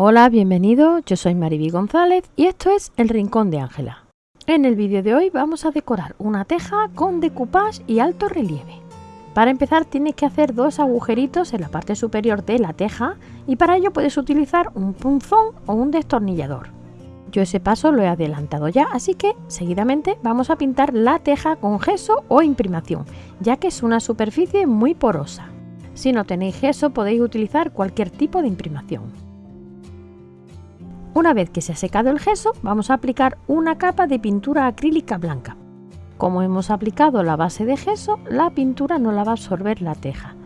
Hola, bienvenido, yo soy Mariby González y esto es El Rincón de Ángela. En el vídeo de hoy vamos a decorar una teja con decoupage y alto relieve. Para empezar tienes que hacer dos agujeritos en la parte superior de la teja y para ello puedes utilizar un punzón o un destornillador. Yo ese paso lo he adelantado ya, así que seguidamente vamos a pintar la teja con gesso o imprimación, ya que es una superficie muy porosa. Si no tenéis gesso podéis utilizar cualquier tipo de imprimación. Una vez que se ha secado el gesso, vamos a aplicar una capa de pintura acrílica blanca. Como hemos aplicado la base de gesso, la pintura no la va a absorber la teja.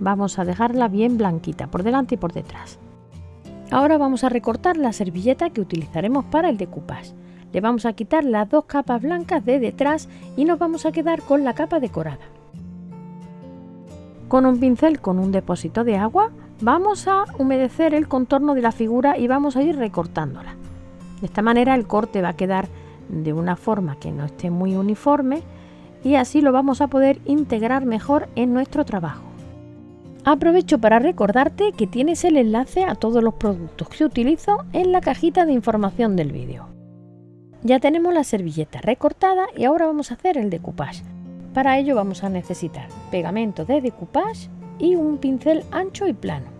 Vamos a dejarla bien blanquita por delante y por detrás. Ahora vamos a recortar la servilleta que utilizaremos para el decoupage. Le vamos a quitar las dos capas blancas de detrás y nos vamos a quedar con la capa decorada. Con un pincel con un depósito de agua Vamos a humedecer el contorno de la figura y vamos a ir recortándola. De esta manera el corte va a quedar de una forma que no esté muy uniforme y así lo vamos a poder integrar mejor en nuestro trabajo. Aprovecho para recordarte que tienes el enlace a todos los productos que utilizo en la cajita de información del vídeo. Ya tenemos la servilleta recortada y ahora vamos a hacer el decoupage. Para ello vamos a necesitar pegamento de decoupage y un pincel ancho y plano.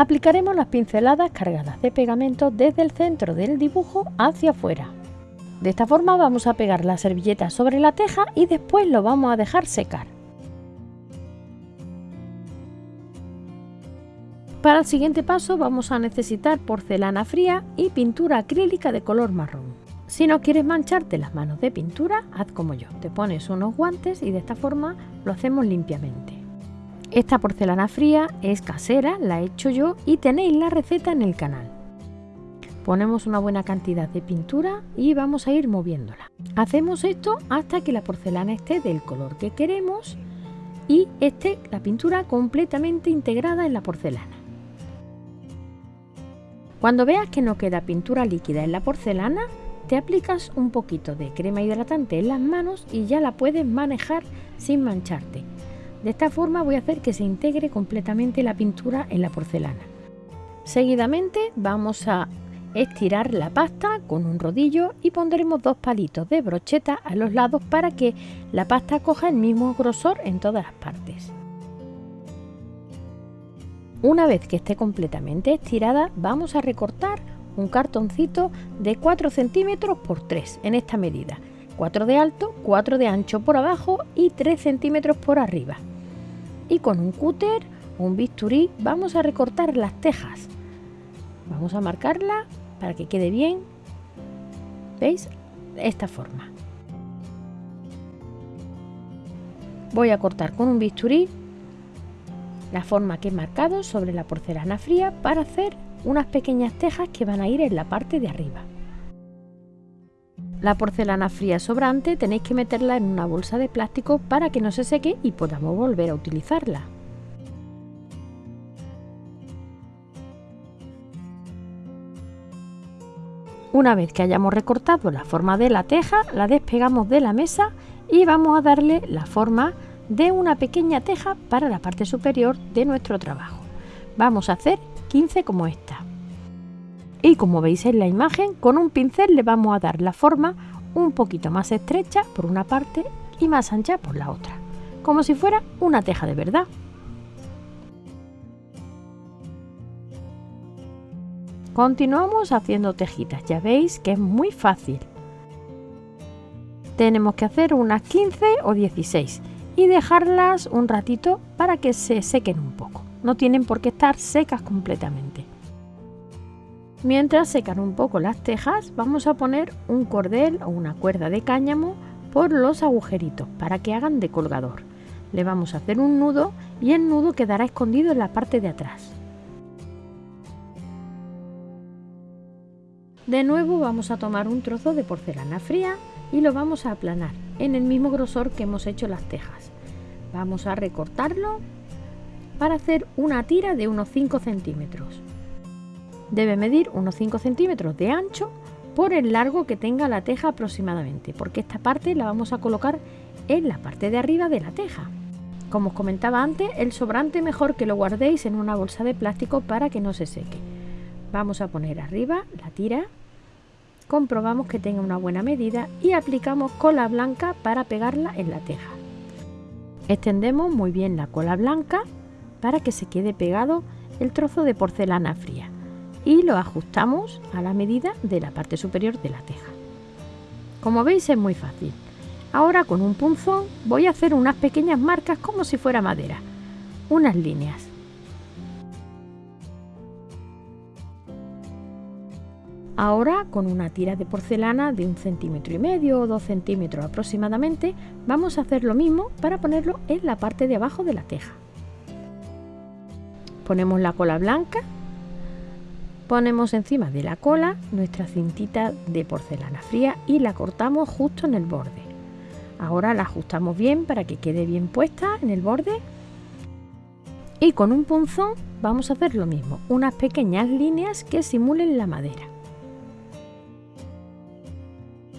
Aplicaremos las pinceladas cargadas de pegamento desde el centro del dibujo hacia afuera. De esta forma vamos a pegar la servilleta sobre la teja y después lo vamos a dejar secar. Para el siguiente paso vamos a necesitar porcelana fría y pintura acrílica de color marrón. Si no quieres mancharte las manos de pintura, haz como yo, te pones unos guantes y de esta forma lo hacemos limpiamente. Esta porcelana fría es casera, la he hecho yo y tenéis la receta en el canal. Ponemos una buena cantidad de pintura y vamos a ir moviéndola. Hacemos esto hasta que la porcelana esté del color que queremos y esté la pintura completamente integrada en la porcelana. Cuando veas que no queda pintura líquida en la porcelana, te aplicas un poquito de crema hidratante en las manos y ya la puedes manejar sin mancharte. De esta forma voy a hacer que se integre completamente la pintura en la porcelana. Seguidamente vamos a estirar la pasta con un rodillo y pondremos dos palitos de brocheta a los lados para que la pasta coja el mismo grosor en todas las partes. Una vez que esté completamente estirada vamos a recortar un cartoncito de 4 centímetros por 3 en esta medida 4 de alto, 4 de ancho por abajo y 3 centímetros por arriba y con un cúter o un bisturí vamos a recortar las tejas. Vamos a marcarla para que quede bien. ¿Veis? De esta forma. Voy a cortar con un bisturí la forma que he marcado sobre la porcelana fría para hacer unas pequeñas tejas que van a ir en la parte de arriba. La porcelana fría sobrante tenéis que meterla en una bolsa de plástico para que no se seque y podamos volver a utilizarla. Una vez que hayamos recortado la forma de la teja, la despegamos de la mesa y vamos a darle la forma de una pequeña teja para la parte superior de nuestro trabajo. Vamos a hacer 15 como esta y como veis en la imagen con un pincel le vamos a dar la forma un poquito más estrecha por una parte y más ancha por la otra, como si fuera una teja de verdad. Continuamos haciendo tejitas, ya veis que es muy fácil. Tenemos que hacer unas 15 o 16 y dejarlas un ratito para que se sequen un poco. No tienen por qué estar secas completamente. Mientras secan un poco las tejas, vamos a poner un cordel o una cuerda de cáñamo por los agujeritos para que hagan de colgador. Le vamos a hacer un nudo y el nudo quedará escondido en la parte de atrás. De nuevo vamos a tomar un trozo de porcelana fría y lo vamos a aplanar en el mismo grosor que hemos hecho las tejas. Vamos a recortarlo para hacer una tira de unos 5 centímetros. Debe medir unos 5 centímetros de ancho por el largo que tenga la teja aproximadamente, porque esta parte la vamos a colocar en la parte de arriba de la teja. Como os comentaba antes, el sobrante mejor que lo guardéis en una bolsa de plástico para que no se seque. Vamos a poner arriba la tira, comprobamos que tenga una buena medida y aplicamos cola blanca para pegarla en la teja. Extendemos muy bien la cola blanca para que se quede pegado el trozo de porcelana fría y lo ajustamos a la medida de la parte superior de la teja. Como veis es muy fácil. Ahora con un punzón voy a hacer unas pequeñas marcas como si fuera madera, unas líneas. Ahora con una tira de porcelana de un centímetro y medio o dos centímetros aproximadamente vamos a hacer lo mismo para ponerlo en la parte de abajo de la teja. Ponemos la cola blanca, ponemos encima de la cola nuestra cintita de porcelana fría y la cortamos justo en el borde. Ahora la ajustamos bien para que quede bien puesta en el borde y con un punzón vamos a hacer lo mismo, unas pequeñas líneas que simulen la madera.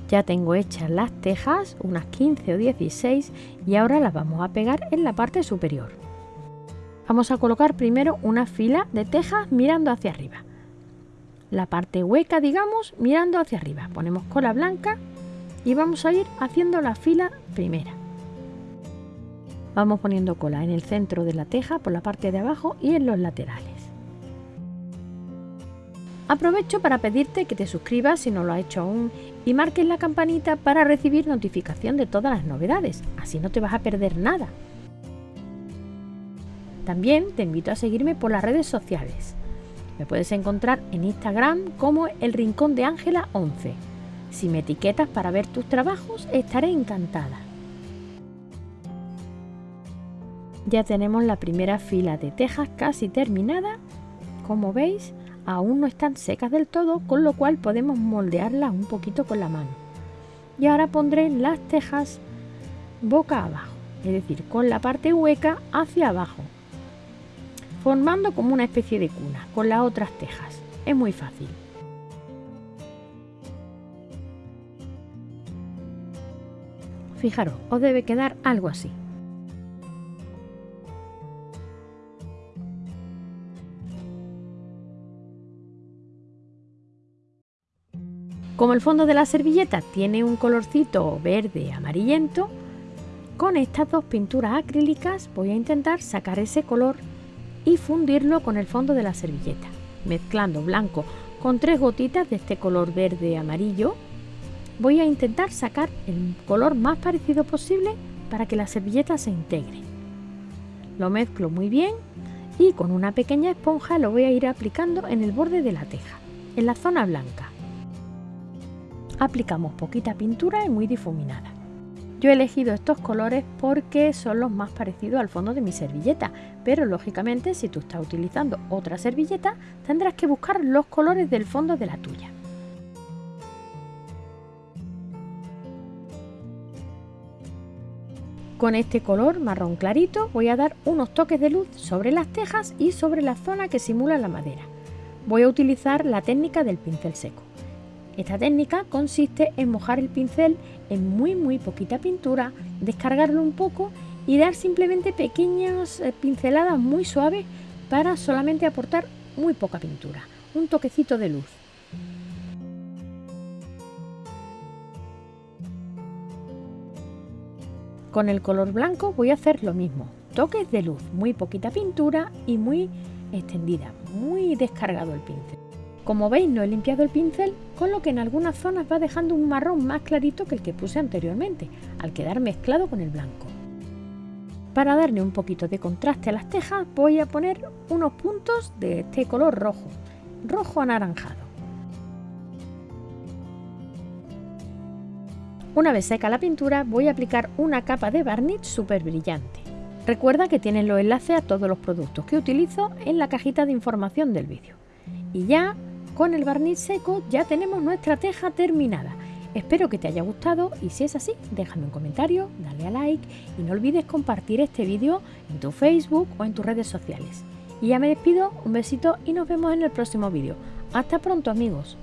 Ya tengo hechas las tejas, unas 15 o 16, y ahora las vamos a pegar en la parte superior. Vamos a colocar primero una fila de tejas mirando hacia arriba. La parte hueca, digamos, mirando hacia arriba. Ponemos cola blanca y vamos a ir haciendo la fila primera. Vamos poniendo cola en el centro de la teja, por la parte de abajo y en los laterales. Aprovecho para pedirte que te suscribas si no lo has hecho aún y marques la campanita para recibir notificación de todas las novedades, así no te vas a perder nada. También te invito a seguirme por las redes sociales. Me puedes encontrar en Instagram como El Rincón de Ángela 11. Si me etiquetas para ver tus trabajos, estaré encantada. Ya tenemos la primera fila de tejas casi terminada. Como veis, aún no están secas del todo, con lo cual podemos moldearlas un poquito con la mano. Y ahora pondré las tejas boca abajo, es decir, con la parte hueca hacia abajo, formando como una especie de cuna con las otras tejas. Es muy fácil. Fijaros, os debe quedar algo así. Como el fondo de la servilleta tiene un colorcito verde amarillento, con estas dos pinturas acrílicas voy a intentar sacar ese color y fundirlo con el fondo de la servilleta, mezclando blanco con tres gotitas de este color verde amarillo. Voy a intentar sacar el color más parecido posible para que la servilleta se integre. Lo mezclo muy bien y con una pequeña esponja lo voy a ir aplicando en el borde de la teja, en la zona blanca aplicamos poquita pintura y muy difuminada. Yo he elegido estos colores porque son los más parecidos al fondo de mi servilleta, pero lógicamente si tú estás utilizando otra servilleta tendrás que buscar los colores del fondo de la tuya. Con este color marrón clarito voy a dar unos toques de luz sobre las tejas y sobre la zona que simula la madera. Voy a utilizar la técnica del pincel seco. Esta técnica consiste en mojar el pincel en muy muy poquita pintura, descargarlo un poco y dar simplemente pequeñas eh, pinceladas muy suaves para solamente aportar muy poca pintura, un toquecito de luz. Con el color blanco voy a hacer lo mismo, toques de luz, muy poquita pintura y muy extendida, muy descargado el pincel. Como veis no he limpiado el pincel, con lo que en algunas zonas va dejando un marrón más clarito que el que puse anteriormente, al quedar mezclado con el blanco. Para darle un poquito de contraste a las tejas voy a poner unos puntos de este color rojo, rojo anaranjado. Una vez seca la pintura voy a aplicar una capa de barniz súper brillante. Recuerda que tienes los enlaces a todos los productos que utilizo en la cajita de información del vídeo. Y ya con el barniz seco ya tenemos nuestra teja terminada. Espero que te haya gustado y si es así, déjame un comentario, dale a like y no olvides compartir este vídeo en tu Facebook o en tus redes sociales. Y ya me despido, un besito y nos vemos en el próximo vídeo. Hasta pronto amigos.